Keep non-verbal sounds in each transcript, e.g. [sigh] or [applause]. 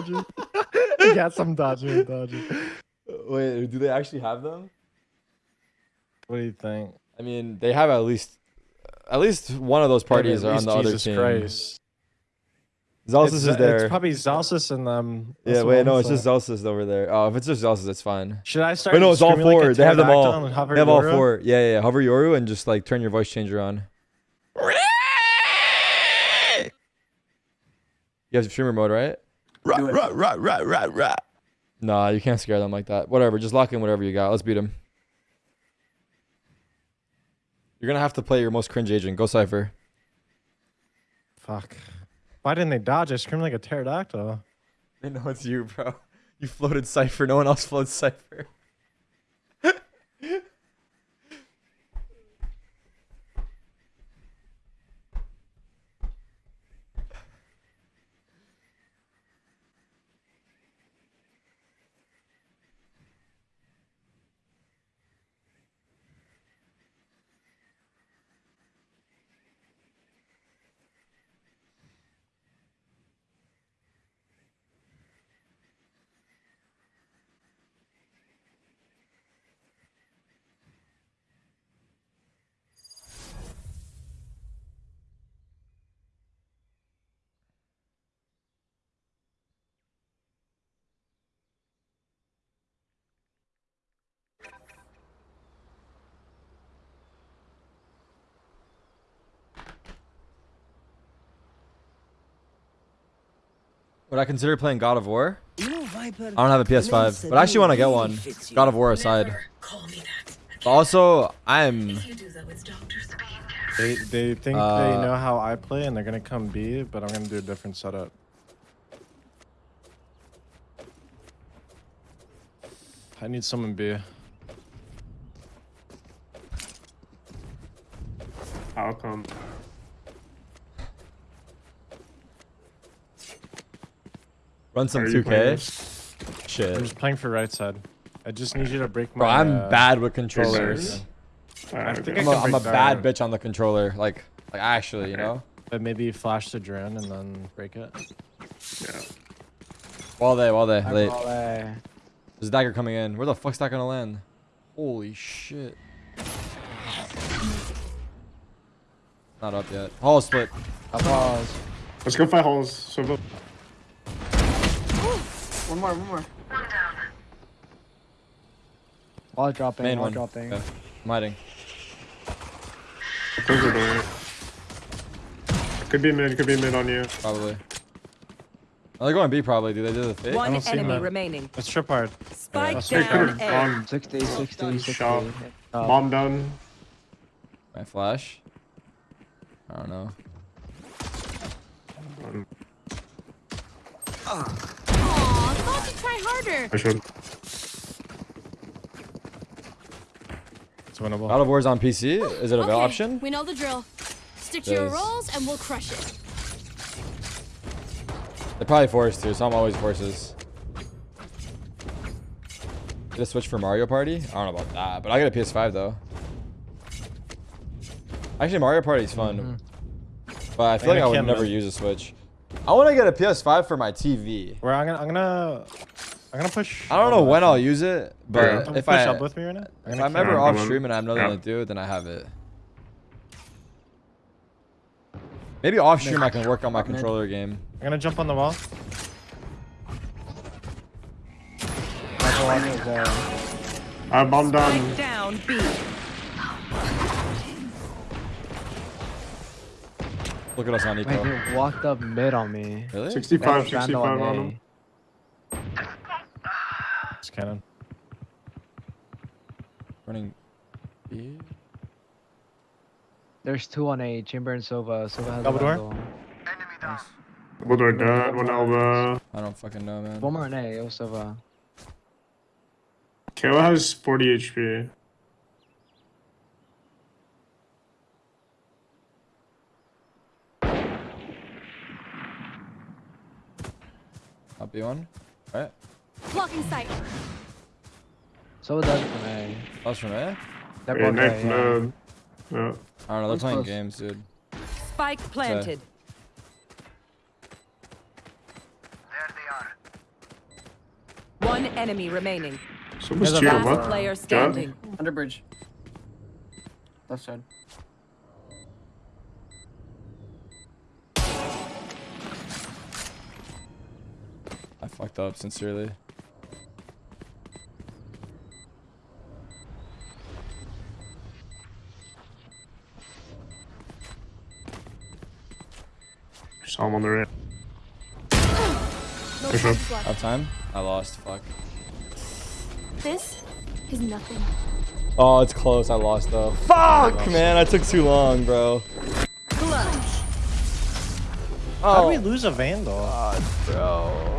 dodging. [laughs] yes, I'm dodging. I'm dodging. Wait, do they actually have them? What do you think? I mean, they have at least at least one of those parties At are on least the other Jesus team. Christ. Zellsis It's- is there. It's probably Zellsis and them. yeah, wait, no, I'm it's just saying. Zellsis over there. Oh, if it's just Zellsis, it's fine. Should I start? Wait, no, it's all screaming like four. they have them all. pterodactyl They have all four. Yeah, yeah, yeah. Hover Yoru and just like turn your voice changer on. You have streamer mode, right? Right, right, right, right, right, right. Nah, you can't scare them like that. Whatever, just lock in whatever you got. Let's beat them. You're gonna have to play your most cringe agent. Go Cypher. Fuck. Why didn't they dodge? I screamed like a pterodactyl. They know it's you, bro. You floated Cypher. No one else floats Cypher. [laughs] Would I consider playing God of War? You know, Viper, I don't have a PS5, but I actually want to get one. God of War aside. Never call me that. But also, I'm. If you do that with Dr. Sabine, They they think they Uh, know how I play and they're gonna come B, but I'm gonna do a different setup. I need someone B. How come? Run some Are you playing 2K. this? I'm just playing for right side. I just need you to break my. Bro, I'm uh, bad with controllers. Alright, think. I'm a, I can I'm a bad that. bitch on the controller. Like, like actually, you know? But maybe flash the drone and then break it. Yeah. While they, while they, I'm late. all, uh, There's a dagger coming in. Where the fuck's that gonna land? Holy shit. Not up yet. Hall split. I pause. Let's go fight holes. So go- One more, one more. Wall dropping, Main wall one. dropping. Okay. I'm hiding. close the. Could be a mid. Could be mid on you. Probably. Oh, they're going B probably, dude. They did the fake. I One don't enemy him. remaining. Let's trip hard. Spike that's They could down have A. gone 60, 60, 60. Shot. Uh, bomb down. My flash. I don't know. Um, Aw, thought to try harder. I should. It's winnable. God of War's on PC. Is it a Okay, option? We know the drill. Stick to your Does- roles and we'll crush it. They're probably forced to, so I'm always forces. Get a Switch for Mario Party? I don't know about that, but I got a PS5 though. Actually, Mario Party is fun, but I feel And like I would camera. never use a Switch. I want to get a PS5 for my TV. Where I'm gonna, I'm gonna, I'm gonna push. I don't know when I'll use it, Yeah. but Come if push I up with me right now. if gonna I'm ever off come on. stream and I have nothing Yeah. to do, then I have it. Maybe off stream I can work on my controller game. I'm gonna jump on the wall. Michael Walker is there. Uh, bomb down. Spike down B. Look at us on Wait, eco. walked up mid on me. Really? 65, 65 Vandal on him. It's cannon. Running B. There's two on A. Chamber and Sova. Sova has Double door? Vandal. Double door dead. One elbow. I don't fucking know, man. One more on A. It was Sova. KO has 40 HP. Up B one. Right? Blocking sight. Sova does it from A. That's from A? They're Yeah, both next A, yeah. mid. Yeah. I don't know. They're One's playing close. games, dude. Spike planted. There they are. One enemy remaining. Someone's There's a cheating, Last player standing. Under bridge. Left side. Fucked up sincerely. Saw him on the right. No For sure. seconds time. I lost. Fuck. This is nothing. Oh, it's close. I lost though. Fuck, man. I took too long, bro. Clutch. Oh. How Oh, did we lose a Vandal? bro.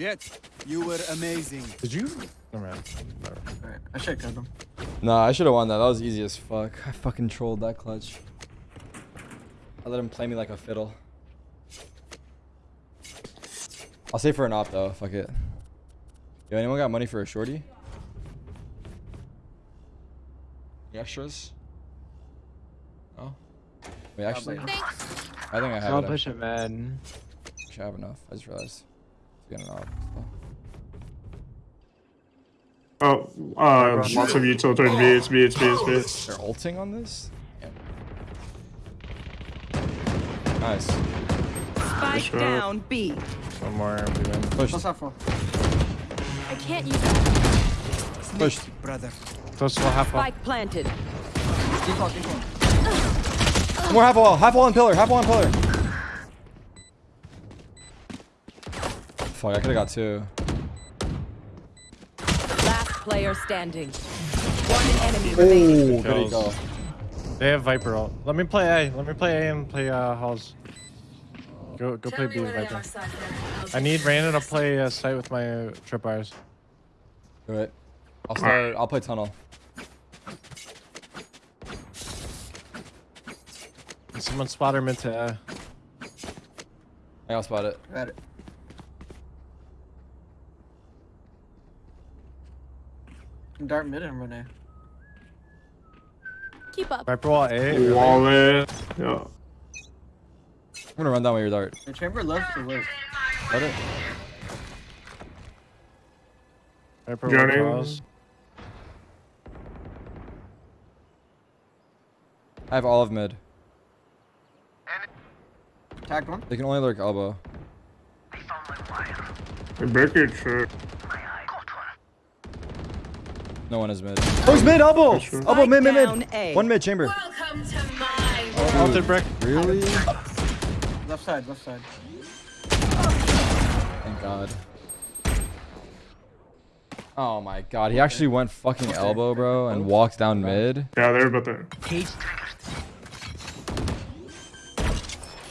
Jett, you were amazing. Did you? Never mind. Never mind. Alright, I should have killed him. Nah, I should have won that. That was easy as fuck. I fucking trolled that clutch. I let him play me like a fiddle. I'll save for an op though. Fuck it. Yo, anyone got money for a shorty? Any extras? No. Wait, actually, I think I have Someone it. push it, man. Actually, I have enough. I just realized. To get an op. so. Oh, uh, lots of utility. B, it's B, it's B, it's B. They're ulting on this? Damn. Nice. Spike shot. down B. One more. we win. Push. Plus half four. I can't use that. Push. Brother. Close to half wall. Spike planted. Default, default. More half wall. Half wall and pillar. Half wall and pillar. Fuck, I could've got two. Last player standing. One enemy remaining. Ooh, there you go. They have Viper ult. Let me play A. Let me play A and play uh, Halls. Go go play Tell me B where Viper. I'll need Random to [laughs] play uh, site with my uh, trip bars. Do it. I'll start. I'll play tunnel. Someone spot her mid to A. I got spot it. Got it. Dart mid and run A. Keep up. Viper wall A. Wall there. Yeah. I'm gonna run down with your dart. The chamber left to right? Let it. Viper wall Journey. I have all of mid. Tagged one. They can only lurk elbow. Hey, break it, sure. No one is mid. Oh, he's mid elbow. Sure. Elbow mid mid mid. A. One mid chamber. Welcome to my Ulted brick. Really? Left side, left side. Thank God. Oh my God. He actually went fucking elbow, bro, and walked down mid. Yeah, they're about there.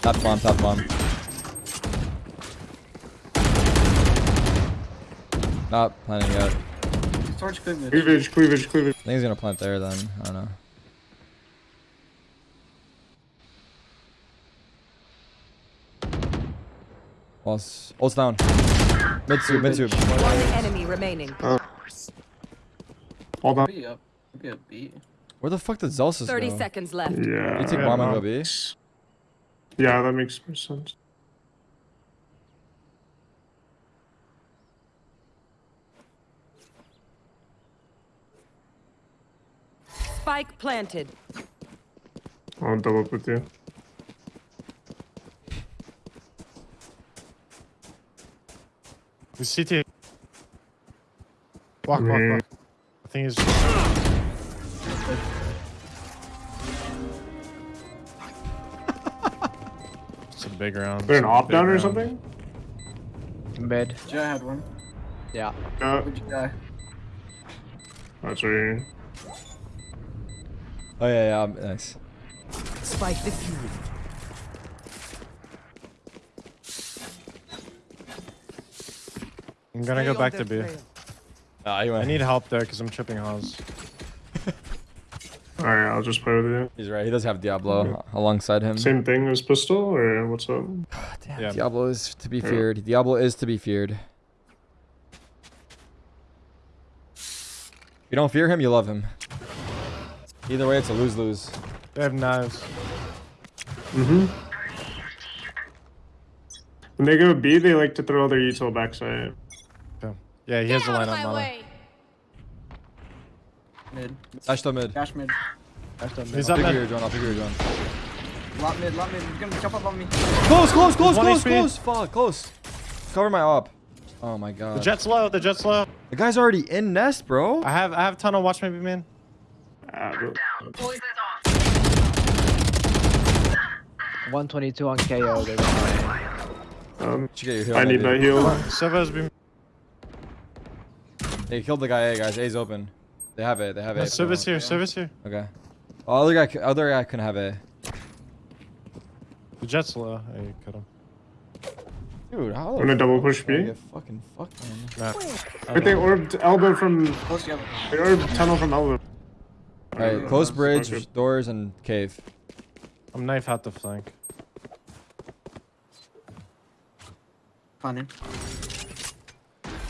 Top bomb. Top bomb. Not planning yet. Torch cleavage. Cleavage, cleavage, cleavage. I think he's gonna plant there then. I don't know. Ult's, ult's down. Mid tube, mid tube. One enemy remaining. Uh, hold on. B up. Be a B. Where the fuck did Zellsis 30 go? seconds left. Yeah. You take Yeah, bomb and no. go B? Yeah, that makes more sense. Spike planted. I'll double up with you. The CT. Walk, walk, mm. walk. I think he's. It's [laughs] a big round. They're an it's a op big down or round. something? Mid. Jay had one. Yeah. Yeah, Good guy. that's right here. Oh yeah, yeah, nice. Spike defused. I'm gonna go back to B. Ah, he I need help there because I'm tripping Halls. [laughs] Alright, I'll just play with you. He's right. He does have Diablo alongside him. Same thing as pistol, or what's up? [sighs] Damn, Yeah. Diablo is to be Yeah. feared. Diablo is to be feared. If you don't fear him, you love him. Either way, it's a lose-lose. They have knives. Mm-hmm. When they go B, they like to throw their util backside. Yeah, he has Get a out line on my mono. way. Mid. Dash to mid. Dash mid. That's the He's middle. up mid. your. I'll figure your drone. Lot mid, lot mid. He's gonna jump up on me. Close, close, close, close, HP. close. Fuck, close. Cover my op. Oh my god. The Jett's low. The Jett's low. The guy's already in nest, bro. I have I have tunnel. Watch maybe man. Ah, bro. 122 on KO. They were um, get your heal. I need maybe. that heal. Silva's been. They killed the guy A, guys. A's open. They have it. They have it. Silva's here. Silva's here. Okay. Oh, other guy, other guy couldn't have A. The Jett's low. Hey, you cut him. Dude, how? I'm gonna double push do I B. get fucking fucked, man. Nah. But they orbed elbow from. Close together. They orbed tunnel from elbow. Alright, Uh, close bridge, okay. doors, and cave. I'm knife out the flank. Funny.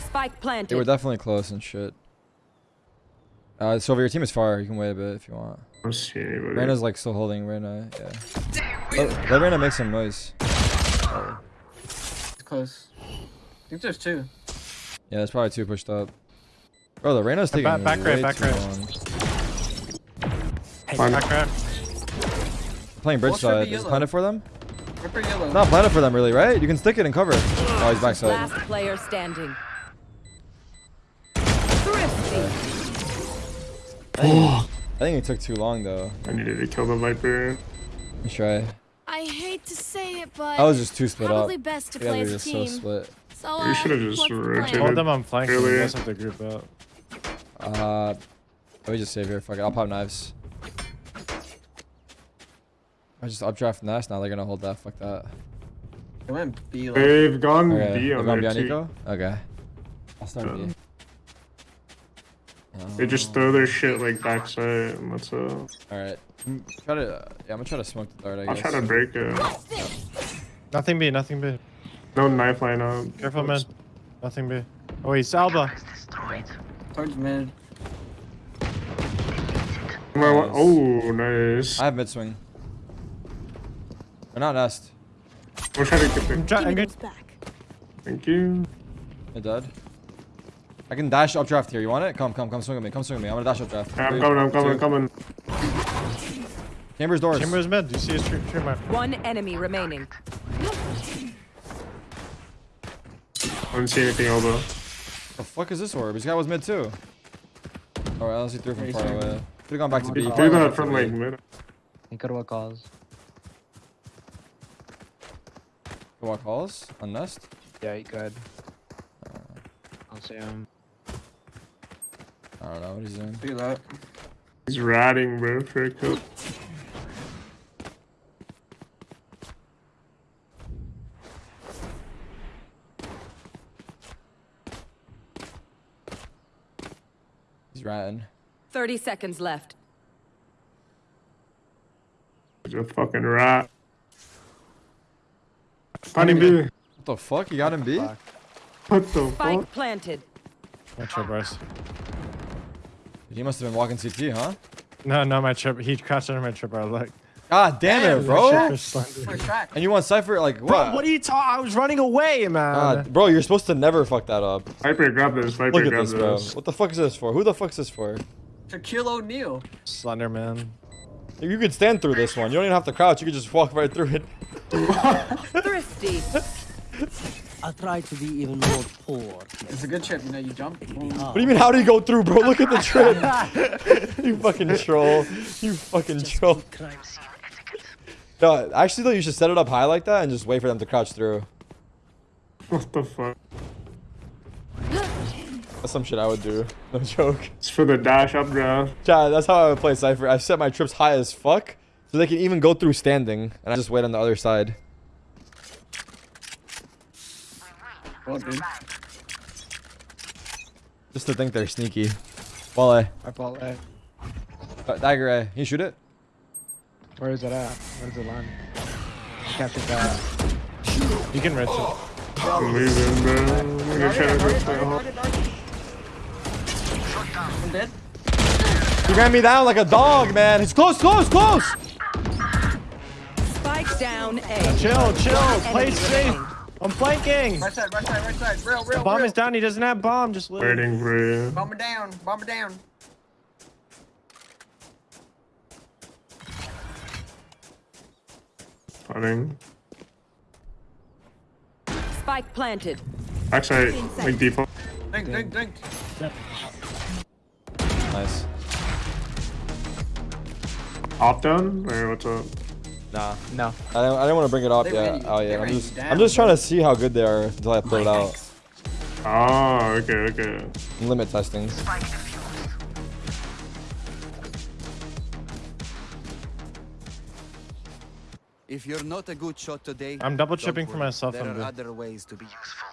Spike planted. They planted. were definitely close and shit. Uh, Sylvia, your team is far. You can wait a bit if you want. I don't see anybody. Reyna's like still holding. Reyna, yeah. Let, let Reyna make some noise. It's close. I think there's two. Yeah, there's probably two pushed up. Bro, the Reyna's Hey, taking back- back right, back too right. long. Fine. Playing bridge What's with the side. Is it planted for them? Ripper. Not planted for them, really, right? You can stick it and cover. Oh, he's backside. Last player standing. Thrifty. I think it took too long, though. I needed to kill the Viper. Let's try. I hate to say it, but I was just too split probably up. best to You guys play are as a just so team. split. So, You uh, should've just what's the plan? rotated. Hold them on flank. You Earlier. guys have to group up. Uh, let me just save here. Fuck it. I'll pop knives. I just updraft nest. Now they're gonna hold that. Fuck that. They went B. Like, They've gone Okay. B They're on going there behind too. Nico? Okay. I'll start Yeah. B. They just throw their shit like backside and that's uh Alright. Try to. yeah, I'm gonna try to smoke the dart, I I'll guess. try to break it. Nothing B. Nothing B. No knife line up. Careful, man. Nothing B. Oh, he's Alba. towards mid. My one- Oh, nice. I have mid swing. Or not nest. We'll try to get I'm the. trying. Give I'm good. back. Thank you. Mid dead. I can dash updraft here. You want it? Come, come, come swing with me. Come swing with me. I'm gonna dash updraft. I'm Three, coming, I'm coming, two. I'm coming. Chambers doors. Chamber's mid. Do you see his tree, tree mark? One enemy remaining. I don't see anything elbow. The fuck is this orb? This guy was mid too. Alright, unless he threw from far away. Could've gone back to B. Do Probably went that back from to like B. mid. Incredible calls. Walk halls on nest. Yeah, he could. Uh, I'll see him. I don't know what he's doing. Do that. He's ratting, bro, for a kill. He's ratting. 30 seconds left. He's a fucking rat. Funny B. What the fuck? You got him B? Fuck. What the fuck? Spike planted. Not sure, Bryce. He must have been walking CT, huh? No, no, my trip. He crashed under my trip. I was like, God damn it, bro. And you want Cypher like what? bro, what are you talking? I was running away, man. God, bro, you're supposed to never fuck that up. Viper, grab this. Viper, Look at grab this, bro. this. What the fuck is this for? Who the fuck is this for? Shaquille O'Neal. Slender man. You could stand through this one. You don't even have to crouch. You could just walk right through it. Thrifty. I'll try to be even more poor. It's a good trip, you know, you jump. boom. What do you mean? How do you go through, bro? Look at the trip. [laughs] you fucking troll. You fucking troll. Crime scene etiquette. No, actually though, you should set it up high like that and just wait for them to crouch through. What the fuck? That's some shit I would do. No joke. It's for the dash updraft. Chad, that's how I would play Cypher. I set my trips high as fuck so they can even go through standing, and I just wait on the other side. Well, dude. Just to think they're sneaky. Wall A. I ball A. Uh, dagger A. You shoot it? Where is it at? Where's it land? Captured that. You can reach it. I'm leaving, bro. I'm gonna try to go to the. I'm dead. He ran me down like a dog, man. He's close, close, close. Spike down A. Chill, chill. Play enemy safe. remaining. I'm flanking. Right side, right side, right side. Real, real, The bomb real. is down. He doesn't have bomb. Just live. Waiting for you. Bomb it down, bomb it down. Running. Spike planted. Actually, like default. Dink, dink, dink. Nice. Op down? Or what's up? Nah. No. I didn't, I didn't want to bring it up They yet. ran you- Oh they yeah. I'm just down, I'm just trying to see how good they are until I throw it out. Oh, okay, okay. Limit testing. If you're not a good shot today, I'm double don't chipping for myself. There I'm are good. other ways to be useful.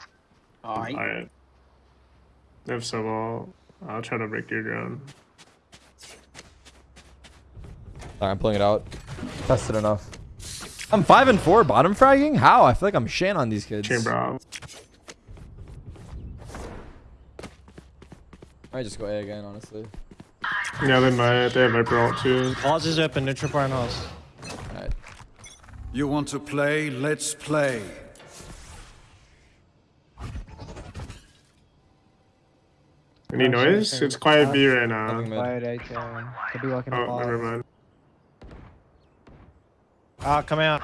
Alright. Alright. If so, I'll, I'll try to break your ground. Alright, I'm pulling it out. Tested enough. I'm five and four bottom fragging. How? I feel like I'm shan on these kids. Chamber op. I just go A again, honestly. Yeah, they might. They have Viper ult too. Halls is open. Neutral bar and halls. Alright. You want to play? Let's play. Any noise? It's quiet B right now. Nothing mid. Quiet eight. Uh, could be walking Oh, up. never mind. Ah, come out.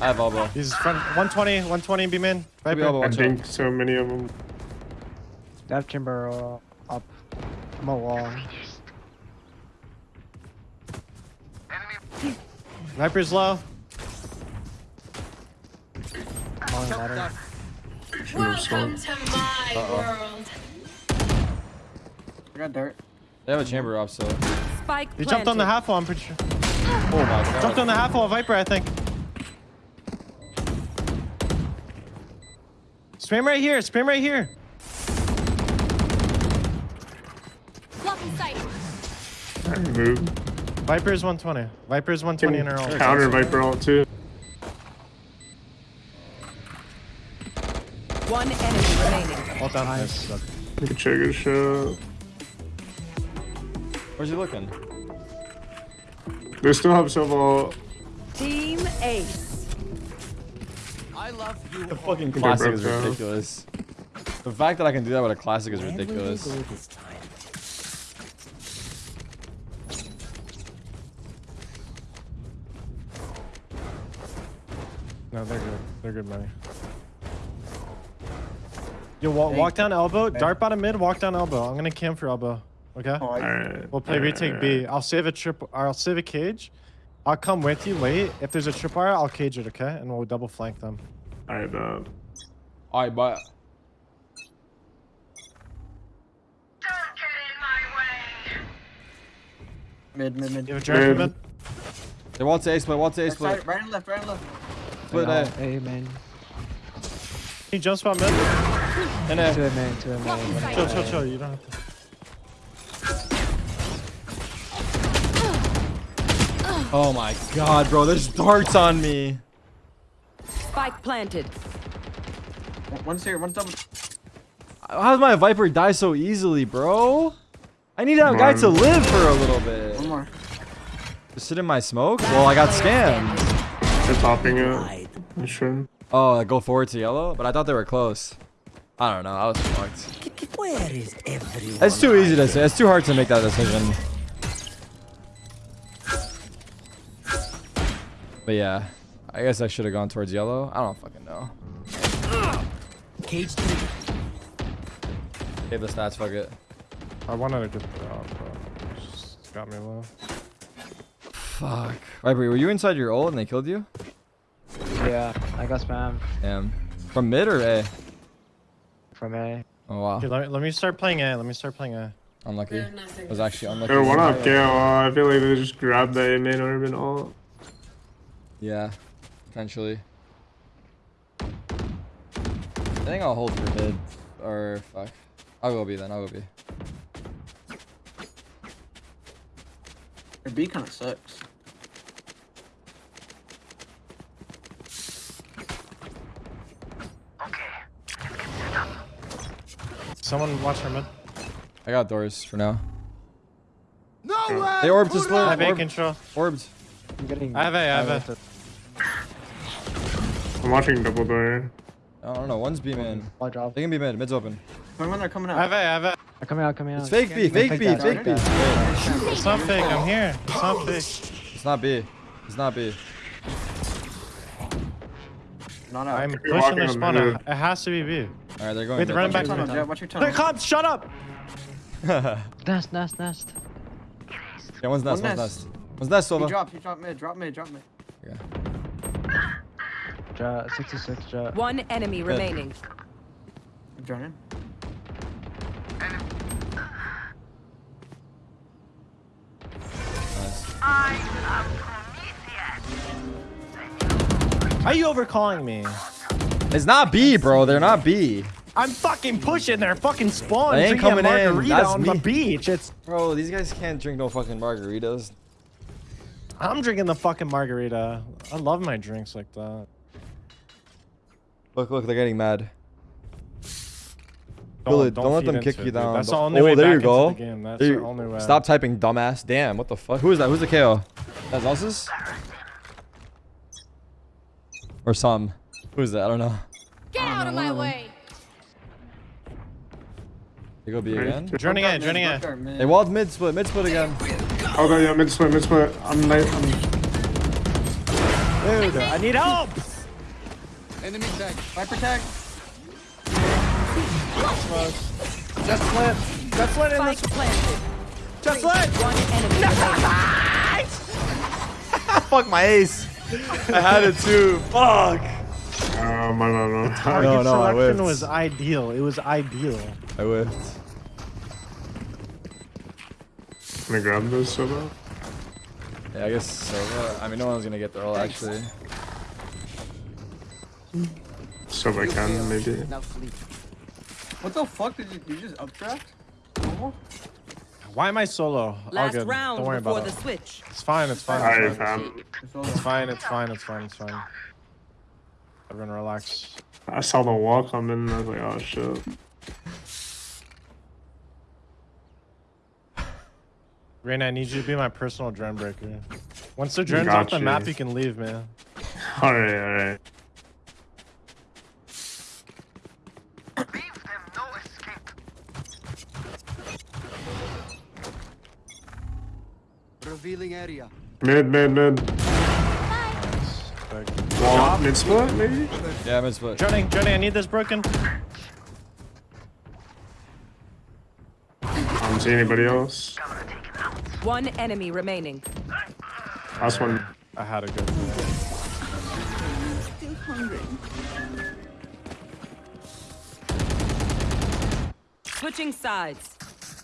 I have elbow. He's front 120, 120 B min. Maybe Viper. elbow. I think so many of them. They have chamber uh, up. I'm a wall. Viper's low. Long ladder. Welcome to my world. I got dirt. They have a chamber up, so. Spike He planted. jumped on the half wall. I'm pretty sure. Oh my god. Jumped on the half wall. Viper, I think. Spam right here. Spam right here. Blocking sight. I move. Viper's 120. Viper's 120 in a row. Counter Viper ult too. One enemy remaining. All down. Nice. Nice. Good trigger shot. Where's he looking? They still have Silva. Team Ace. I love you. The fucking They classic broke is down. ridiculous. The fact that I can do that with a classic is Where ridiculous. go this time? No, they're good. They're good money. Yo, wa walk down elbow. Dart bottom mid. Walk down elbow. I'm gonna camp for elbow. Okay. Alright. Alright. We'll play retake B. I'll save a trip. I'll save a cage. I'll come with you late. If there's a tripwire, I'll cage it. Okay, and we'll double flank them. Alright, uh, Alright, but Don't get in my way. Mid, mid, mid. You have a Jared Mid. mid? they want to A split, want to A split. side, right and left, right and left. Split A. Hey man. He jump spot mid. And Two A. A man. Two A man. Chill, chill, chill. You don't have to. Oh my god, bro, there's darts on me. Spike planted. One- One's here, one's double. How does my Viper die so easily, bro? I need that guy to live for a little bit. One more. Just sit in my smoke? Well, I got scammed. they're popping it. Hide. You sure? Oh, I go forward to yellow? But I thought they were close. I don't know, I was fucked. Where is everyone? It's too easy to say. It's too hard to make that decision. But yeah, I guess I should have gone towards yellow. I don't fucking know. Cage three. Save the stats, fuck it. I wanted to a good job, but just got me low. Fuck. Viper, were you inside your ult and they killed you? Yeah, I got spam Damn. From mid or A? from A. Oh wow. Okay, let me, let me start playing A. Let me start playing A. Unlucky. They're nothing. was actually unlucky. They're one up KO. I feel like they just grabbed the main orb and all. Yeah, potentially. I think I'll hold for mid. Or fuck. I'll go B then. I'll go B. Your B kind of sucks. Someone watch for mid. I got doors for now. Nowhere. They orbed to I split. have A Orb, control. orbed. I'm getting. I have A, I have A. to- I'm watching double door. I don't know. One's B man. Wall drop. They can be mid. Mid's open. When they're coming I have out. it, I have it. I'm coming out, coming out. It's fake B. Fake B. Fake B. take. It's not fake, I'm here. It's not fake. It's not B. It's not B. Not out. I'm You're pushing their on spawn. It has to be B. All right, they're going. Wait, they're running Watch back your to tunnel, me. Jett. Watch your They're cops, shut up! [laughs] Nest, nest, nest. Yeah, one's nest. One One's nest. nest. One's nest, He Silva. dropped. He dropped mid. Drop mid. Drop mid. Yeah. Jett, 66 Jett. One enemy remaining. Drone in. Nice. Are you overcalling me? It's not B, bro. They're not B. I'm fucking pushing their fucking spawn. They ain't drinking a coming in. margarita That's on me. the beach. It's Bro, these guys can't drink no fucking margaritas. I'm drinking the fucking margarita. I love my drinks like that. Look, look, they're getting mad. Don't, Billy, don't let them kick it, you dude. down. That's the oh, only oh, way there you go. the game. That's There the you- only way. Stop typing dumbass. Damn, what the fuck? Who is that? Who's the KO? That's Elsa's? Or some. Who's that? I don't know. Get out of my way. They go B again. Journey in, mid, journey in. there, mid. They walled mid split, mid split again. Oh, no, yeah, mid split, mid split. I'm late. I'm... Dude, I need help. Enemy tag. Viper tag. Just flip. Just flip in Spike this. planted. Just flip. One enemy remaining. [laughs] Fuck my ace. I had it too. Fuck. Oh, my, no, no. Target no, I selection whiffed. was ideal. It was ideal. I whiffed. Can I grab this so? Yeah, I guess so. uh, I mean, no one's gonna get the roll actually. So if I can, maybe. What the fuck did you, you just updraft? Normal? Why am I solo? All Last good. round Don't worry about the it. switch. It's fine. It's fine. It's fine. It's fine. It's fine. It's fine. It's fine. Everyone relax. I saw the wall come in and I was like, oh shit. Reyna, I need you to be my personal drone breaker. Once the drone's off the map, you can leave, man. [laughs] Alright, alright. Revealing area. Mid, mid, mid. Wall, mid split, maybe? Yeah, mid split. Journey, Journey, I need this broken. I don't see anybody else. One enemy remaining. Last one. I had a good. Switching sides.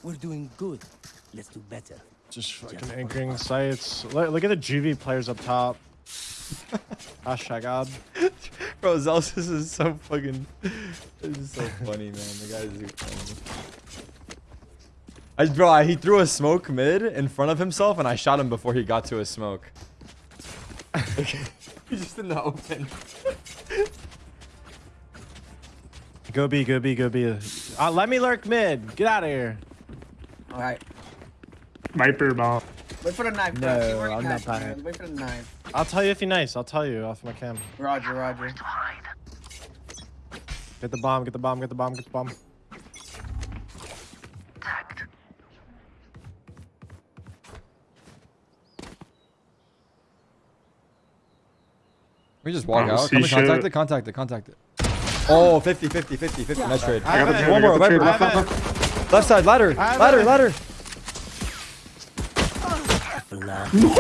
We're doing good. Let's do better. Just fucking anchoring sites. Look, look at the GV players up top. [laughs] Hashtag God. Bro, Zellsis is so fucking. This is so funny, man. The guy is funny. I, bro, I, he threw a smoke mid in front of himself, and I shot him before he got to a smoke. [laughs] He's just in the open. Go B, go B, go B. Uh, let me lurk mid. Get out of here. Alright. Viper bomb. Wait for the knife. No, Crash. I'm not knife, buying it. Wait for the knife. I'll tell you if you're nice. I'll tell you off my cam. Roger, roger. Get the bomb, get the bomb, get the bomb, get the bomb. We just walk Oh, out. Come contact it, contact it, contact it. Oh, 50, 50, 50, 50. Nice trade. I have it. One more, I got the Viper. Left, left, left. Left side, ladder, I ladder, ladder. For now.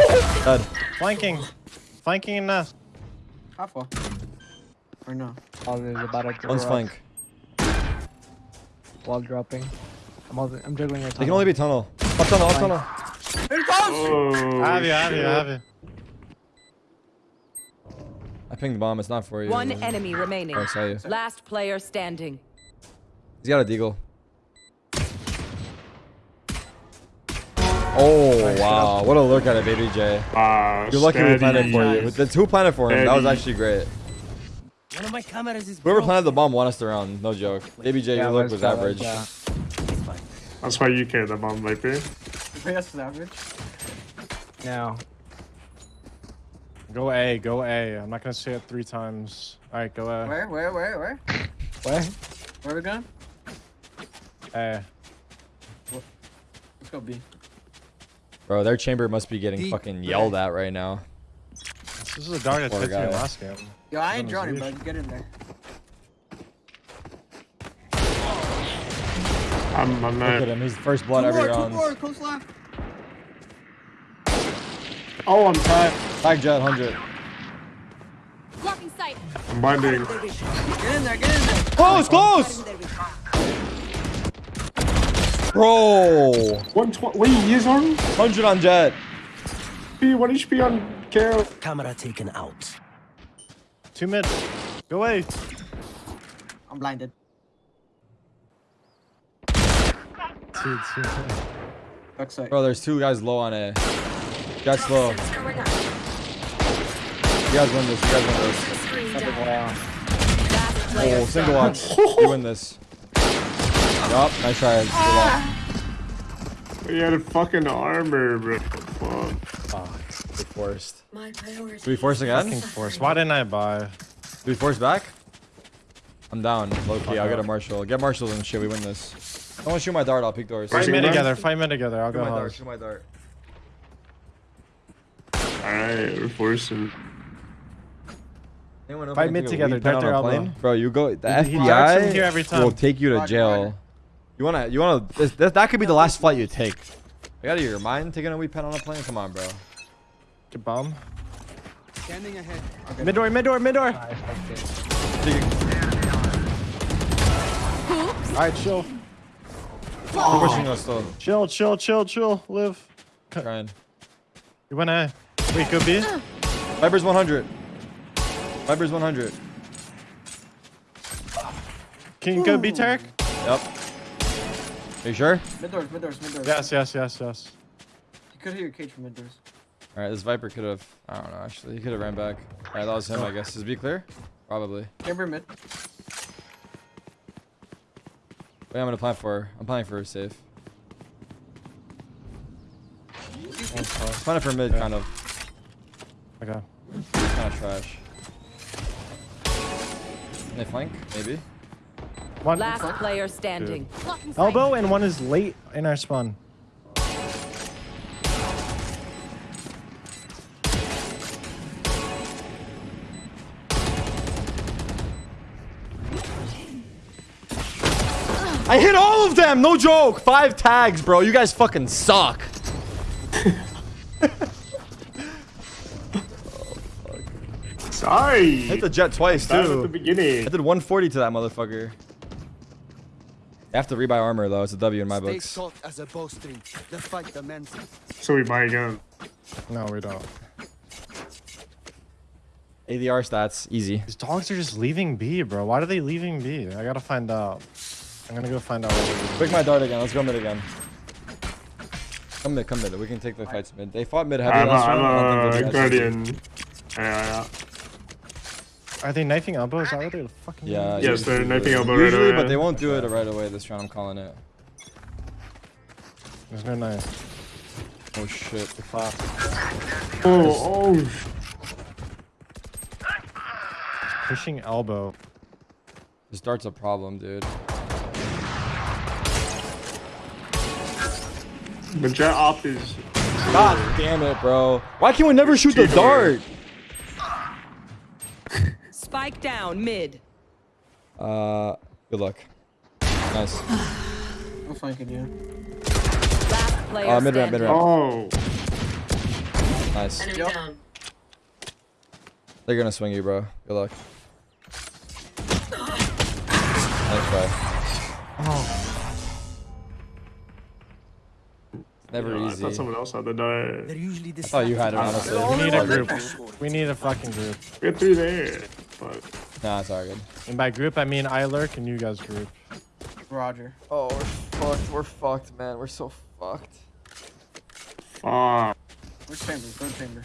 Dead. Flanking. Flanking in nest. How far? Or no? Wall is about to One's drop. flank. Wall dropping. I'm, all, I'm juggling your They can only be tunnel. Up tunnel, up tunnel. Here it goes! Oh, I have you, I have you, I have you. I pinged the bomb. It's not for you. One enemy remaining. Oh, I saw you. Last player standing. He's got a deagle. Oh wow! What a look at it, baby J. Ah, You're lucky we planted for you. steady. That's who planted for him. That was actually great. One of my cameras is Whoever planted the bomb won us the round. No joke. Baby J, your look was go, average. let's It's fine. That's why you carry the bomb, Viper. That's savage. go. Now. Go A, go A. I'm not gonna say it three times. All right, go A. Where, where, where, where? Where? Where are we going? A. Let's go B. Bro, their chamber must be getting Deep fucking yelled at right now. This is a dog that Poor hit you in guy. last game. Yo, I ain't Goodness drowning, leash. bud. Get in there. I'm, I'm Look at him. He's first blood two every more, two more, close left. Oh, I'm tied. Tag Jett 100. Blocking sight. I'm binding. Get in there, get in there. Close, close! Bro! 120. Wait, he is on 100 on Jett. HP. 1 HP on Carol. Camera taken out. Two mid. Go away. I'm blinded. Two, two. Backside. Bro, there's two guys low on A. Jett's low. You guys win this. You guys win this. Oh, single watch. You win this. Yup, nice try. Good luck. He had fucking armor, bro. Fuck. Fuck. We forced. My priority. Do we force again? Fucking force. Why didn't I buy? Do we force back? I'm down. Low key. I'll get a Marshall. Get Marshall and shit. We win this. I Don't shoot my dart. I'll peek doors. Fight Shoot mid him. together. Fight mid together. I'll Shoot go my dart. house. Shoot my dart. Alright, we're forcing. Anyone know if Fight I mid together, weed pen dart on their elbow. Bro, you go. The He- he darts in FBI he will take you to Roger, jail. Roger. You wanna? You wanna? This, this, that could be the last flight you take. You out of your mind taking a weed pen on a plane? Come on, bro. Get bomb. Scanning ahead. Mid door, mid door, mid door. Alright, chill. Keep pushing us still. Chill, chill, chill, chill. Live. Trying. You went A. Wait, could be. Vipers 100. Vipers 100. Can you go B, Tarek? Yep. Are you sure? Mid doors, mid doors, mid doors. Yes, yes, yes, yes. You could hear your cage from mid doors. All right, this Viper could have. I don't know. Actually, he could have ran back. All right, that was him. I guess. Is be clear? Probably. Chamber mid. Wait, I'm gonna plan for. I'm planning for a safe. Planning for mid, kind of. Okay. Kind of trash. Can they flank? Maybe. One Last player standing. Elbow and one is late in our spawn. I hit all of them. No joke. Five tags, bro. You guys fucking suck. Sorry. Hit the Jett twice That was at the too. beginning. I did 140 to that motherfucker. I have to rebuy armor though. It's a W in my Stay books. as a bowstring. The fight demands. So we buy again. No, we don't. ADR stats, easy. These dogs are just leaving B, bro. Why are they leaving B? I gotta find out. I'm gonna go find out. What. Pick my dart again. Let's go mid again. Come mid, come mid. We can take the fights mid. They fought mid heavy I'm a, last round. I don't I'm think a those guys guardian. Yeah, yeah. Are they knifing elbow? Is that what they're fucking Yeah. Yes, they're knifing elbow right Usually, away. but they won't do it right away this round. I'm calling it. There's no knife. Oh shit. Fuck. Oh, oh. Pushing elbow. This dart's a problem, dude. The Jett op is. God damn it, bro. Why can we never shoot the Cheater. dart? Spike down mid. Uh, good luck. Nice. [sighs] I'm flanking you. Last player Uh, mid ramp, mid ramp. Oh. Nice. Yep. They're gonna swing you, bro. Good luck. Nice try. It's never Yeah, I easy. thought someone else had the die. They're usually I thought you had it, honestly. We need a group. We need a fucking group. Get through there. But Nah, it's all good. And by group, I mean I lurk and you guys group. Roger. Oh, we're fucked. We're fucked, man. We're so fucked. fuck. Which chamber? Go chamber.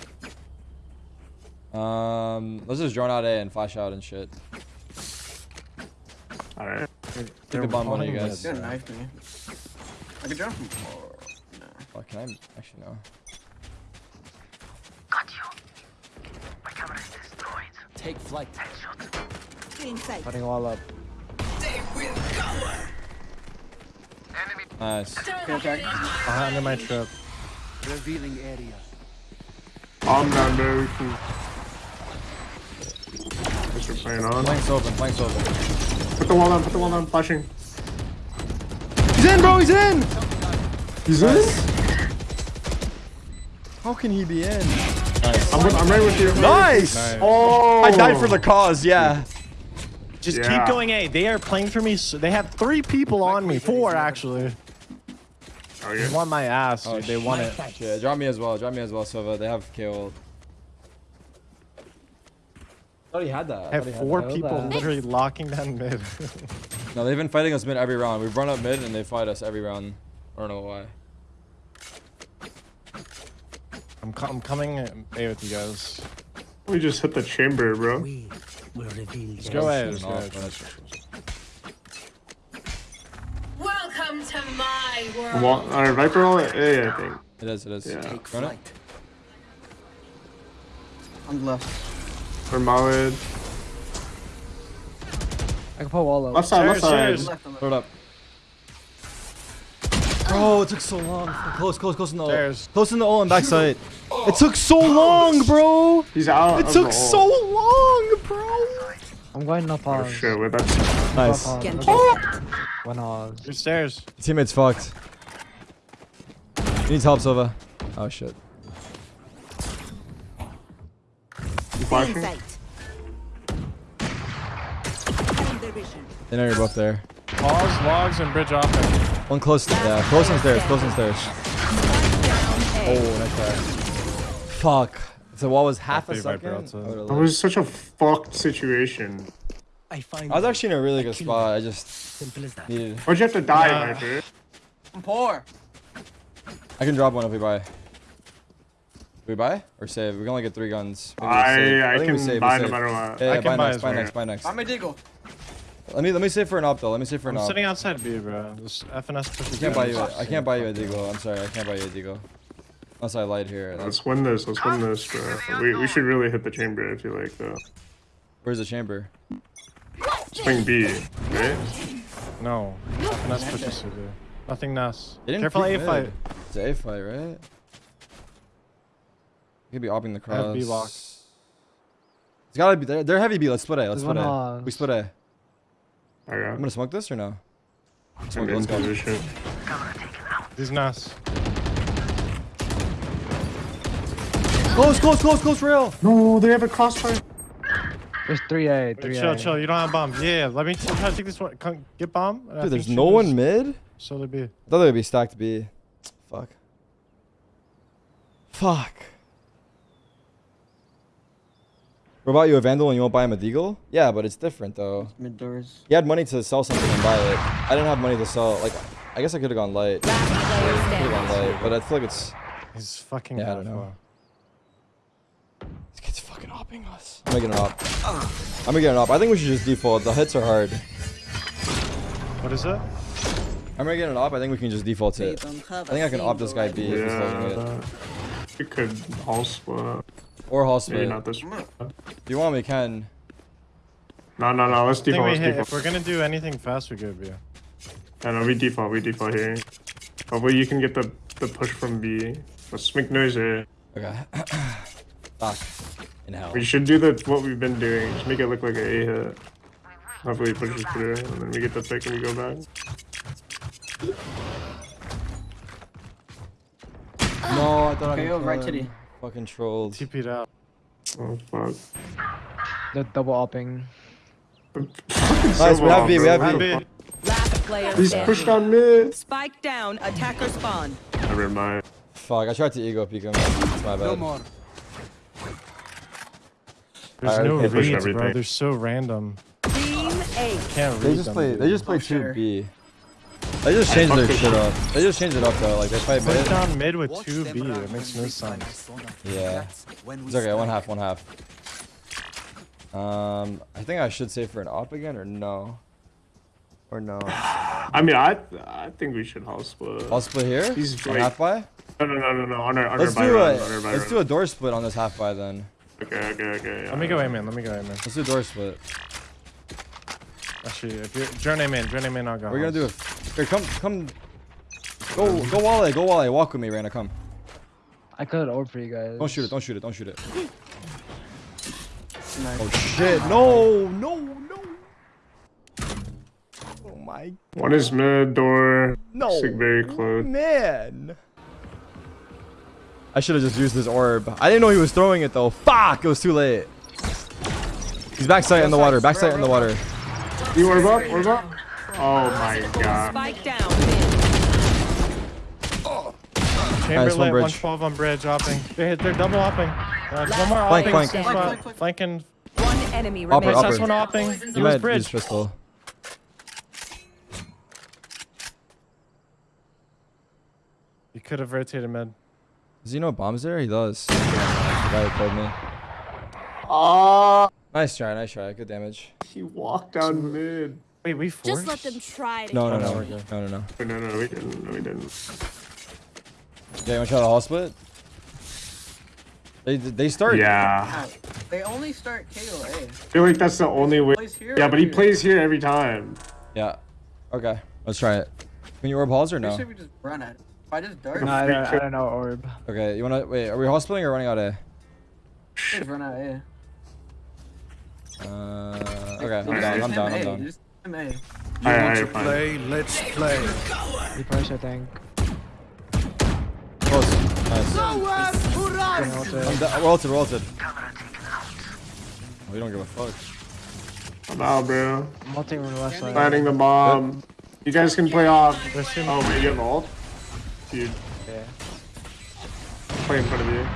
Um, let's just drone out A and flash out and shit. Alright. Take the bomb, one of you guys. You're mid, knife me. I can jump from. Oh, no. Fuck, can I actually no? Take flight. Putting all up. Nice. Okay, attack. Behind in my trip. Revealing area. I'm not very We can. Guess we're on. Flank's open. Flank's open. Put the wall down. Put the wall down. Flashing. He's in, bro. He's in. He's in. How can he be in? Nice. I'm, with, I'm right with you. Nice. Oh. I died for the cause. Yeah. Just Yeah. keep going A. They are playing for me. So they have three people on me. Four, actually. Oh They want my ass. Oh, dude. they won it. Yeah. Drop me as well. Drop me as well, Silva. They have KO. thought he had that. I have he had four that. people literally locking down mid. No, they've been fighting us mid every round. We've run up mid and they fight us every round. I don't know why. I'm, co- I'm coming A with you guys. We just hit the chamber, bro. We will reveal Let's go A. Let's go A. Welcome to my world. Wall, our Viper all at A, I think. It is. It is. Yeah. take Run it. flight. I'm left. Or Malid. I can put wall up. Left side, left side. cheers. Left, left. Throw it up. Bro, it took so long. Close, close, close in the Stairs. Close in the ult and backside. Oh. It took so long, bro. He's out. It took so long, bro. I'm going up Oh on. shit, wait, that's. Nice. Up on. Genji. One on. Your stairs. Teammate's fucked. He needs help, Silva. Oh shit. You? They know you're both there. Pause, logs, and bridge off. One close. Yeah, close on stairs. Close on stairs. Oh, nice try. Fuck. If the wall was half a second. Viper I That oh, was such a fucked situation. I find I was actually in a really good spot. I just simple as that. needed. Why'd you have to die, Nah. Viper? I'm poor. I can drop one if we buy. We buy or save? We can only get three guns. Maybe we save. I, I, think we can save, we buy no save. matter what. Yeah, yeah, I buy can buy next, buy next, buy next. I'm a Deagle. Let me let me save for an op though. Let me save for an I'm op. sitting outside B, bro. This FNS pushes I can't buy you. guns. A, I can't buy you a deagle. I'm sorry. I can't buy you a deagle. Unless I lied here. That's, Let's win this. Let's win this, bro. We, we should really hit the chamber. I feel like though. where's the chamber? Swing B, right? No. FNS pushes you, dude. Nothing Nas. Careful peek A mid. fight. It's a A fight, right? You could be opping the I have. B lock. It's gotta be. They're, they're heavy B. Let's split A. Let's There's split A. one on- We split A. I I'm gonna smoke this or no? I'm Smoke it. in Let's go. position. These Nas. Close, close, close, close, rail. No, they have a crossfire. There's 3A. 3A. Chill, chill. You don't have bomb. Yeah, let me try to take this one. Come, get bomb. and I Dude, there's no shooters- one mid. So they be. I thought they would be stacked B. Fuck. Fuck. What about you, a Vandal, and you won't buy him a Deagle? Yeah, but it's different though. Mid doors. He had money to sell something and buy it. I didn't have money to sell. Like, I guess I could have gone light. Last Could have gone light, but I feel like it's. He's fucking. Yeah, I half don't know. This kid's fucking opping us. I'm gonna get an op. I'm gonna get an op. I think we should just default. The hits are hard. What is it? I'm gonna get an op. I think we can just default it. I think I can op this guy B if he's holding it. Yeah. We could all split. Or Hall Maybe split. not this. If you want, we can. No, no, no. Let's I think default. we Let's hit. If we're gonna do anything fast, we go B. No, no, we default. We default here. Hopefully you can get the the push from B. Let's make noise here. Okay. [coughs] Fuck. In hell. We should do the what we've been doing. Just make it look like an A hit. Hopefully it pushes through, and then we get the pick and we go back. No, I thought I Okay, could yo, right kill titty. Him. Fucking trolled. TP'd out. Oh fuck. The double upping. Nice, we have B, we have B. B. Last player He's pushed on mid. Spike down. Attacker spawn. Never mind. Fuck, I tried to ego peek him. It's my No bad. more. There's Alright, no reads, bro. They're so random. Team A. Can't read They just them, play. dude. They just play Oh, two sure. B. They just changed their shit up. They just changed it up though. Like they fight Put mid. down mid with two B. It makes no sense. Yeah. That's when we It's okay. One half. One half. Um, I think I should say for an op again or no. Or no. I mean, I I think we should house split. I'll split here. He's On half by. No, no, no, no, no. On our, on Let's our do run, a on let's run. do a door split on this half by then. Okay, okay, okay. Let me go aim in. Let me go aim in. Let's do a door split. Actually, if you're journey in, journey in, I'll go. We're gonna do house. It. Here, come, come. Go, go Wale, go Wale. Walk with me, Reyna. Come. I could orb for you guys. Don't shoot it. Don't shoot it. Don't shoot it. Nice. Oh shit! No, no, no. Oh my. One is mid door. No. Sig very close. Man. I should have just used this orb. I didn't know he was throwing it though. Fuck! It was too late. He's backside in the water. Backside in the water. You orb up? Orb up? Oh my god. Spike down. Mid. Chamber Nice, one lit, bridge. 112 on bridge, hopping. They, they're double hopping. Uh, one more Flank, hopping. flank. Flank, flank, flank. Flanking. One enemy Upper, remaining. upper. That's one hopping. You He was might use bridge. pistol. You could have rotated mid. Does he know bombs there? He does. The guy who told me. Ah, Nice try, nice try. Good damage. he walked down mid. Wait, we forced? Just let them try to No, no, no, no, no, we're good. no, no, no. No, no, we didn't. No, we didn't. Yeah, you wanna try the hall split? They they start. Yeah. They only start KOA. I feel like that's the only way. Plays here Yeah, or but he here? plays here every time. Yeah. Okay. Let's try it. Can you orb halls or Pretty no? sure we just run it. If I just dart, No, I don't, I don't know orb. Okay. You wanna wait? Are we hall splitting or running out A? just run out A. Uh. Okay. I'm Just down. him I'm down. A, I'm down. Just him A. Alright, alright, fine. Let's play. He push, I think. Close. Nice. Getting ulted. I'm down. We're ulted. We're ulted. Oh, we don't give a fuck. I'm out, bro. I'm ulting from the left side. Planting the bomb. You guys can play off. There's two- Oh, wait, you have ult? Dude, Yeah. play in front of you.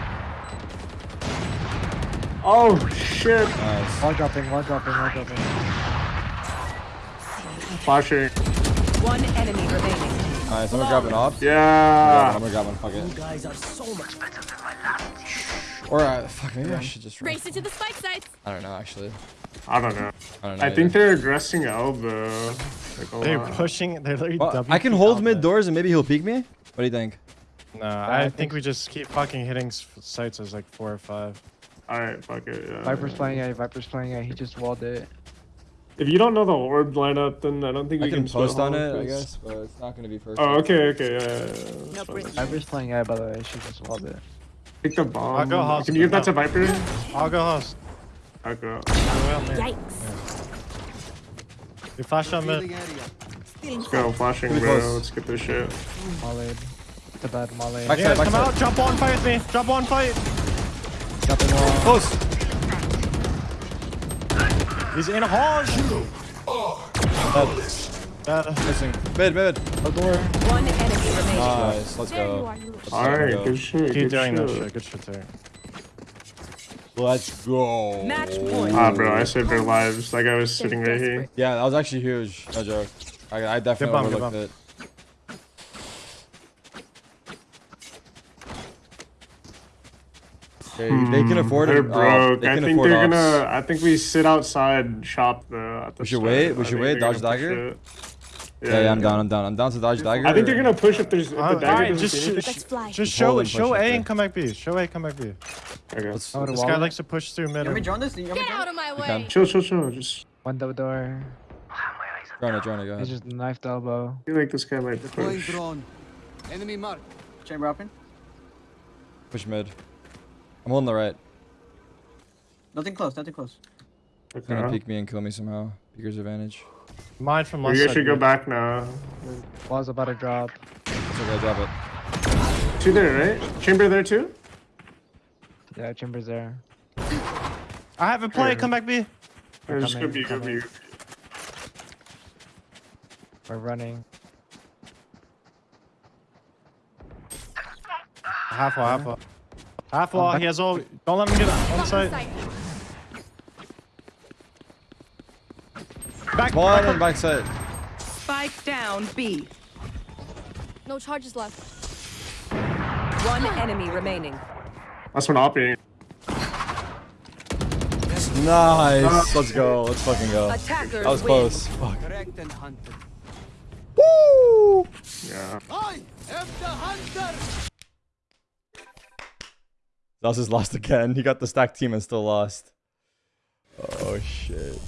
Oh, shit. Nice. Wall dropping, wall dropping, wall dropping. Flashing. One enemy remaining. Nice. I'm gonna grab an op. Yeah. I'm gonna grab one. Fuck it. You guys are so much better than my lab. Or uh, fuck. Maybe I should just. Run. Race into the spike sites. I don't know. Actually. I don't know. I don't know. I think they're aggressing elbow. Like They're lot. pushing. They're literally Well, I can hold mid doors and maybe he'll peek me. What do you think? No, I, think we just keep fucking hitting s- sites as like four or five. Alright, fuck it. Yeah. Viper's playing A, Viper's playing A. He just walled it. If you don't know the orb lineup, then I don't think I we can can, post on it, I guess, but it's not gonna be perfect. Oh, okay, okay, yeah. yeah, yeah. That's fine. Viper's playing A, by the way. She just walled it. Pick the bomb. I'll go house Can you give that to. Viper? I'll go house. I'll go. Man. Yikes. We flash on mid. Let's go, flashing, bro. close. Let's get this shit. Mollied. The bad molly. Back- Yeah, Backside, come out. Jump one, fight with me. Jump one, fight. Jumping wall. Close. He's in a hall. Shoot. That, Missing. Mid, mid. One enemy remaining. Nice. Let's go. are, you little Alright, go. good shit. keep good doing that shit. shit. Good shit there. Let's go. Match point. Ah, bro, I saved their lives. That guy was sitting right here. Yeah, that was actually huge. No joke. I, I definitely bomb, good overlooked bomb. it. Okay, they can afford They're it. Oh, broke. they I think they're ops. gonna. I think we sit outside shop though. At the We should start. wait, we should wait, dodge dagger? it. Yeah, yeah, I'm down. I'm down. I'm down to dodge dagger. I think they're gonna push if there's if the Uh, dagger alright, just see shoot- anything. Let's fly. Just Hold show and show A and come back B. Show A, come back B. Okay. Let's, I would This guy likes to push through You mid. want me join this? You Get out of my way. Chill, chill, chill. Just One double door. Drone it, drone it, go He's ahead. just knifed elbow. I feel like this guy might Deploying push. drone. Enemy mark. Chamber open. Push mid. I'm on the right. Nothing close, nothing close. He's gonna peek me and kill me somehow. Peeker's advantage. Mine from left You guys should go back now. Wall's about to drop. It's okay, drop it. Two there, right? Chamber there too? Yeah, Chamber's there. I have a play. Come back B. Or just go coming, B, go B. We're running. Half a, half wall. Half wall. He has all. Don't let him get on Blocking site. sight. Back. One back and backside. Spike down B. No charges left. One enemy remaining. That's one opping. Nice. Let's go. Let's fucking go. Attackers That was win. close. Fuck. Correct and hunted. Woo! Yeah. I am the hunter. Is Zellsis lost again. He got the stack team and still lost. Oh shit.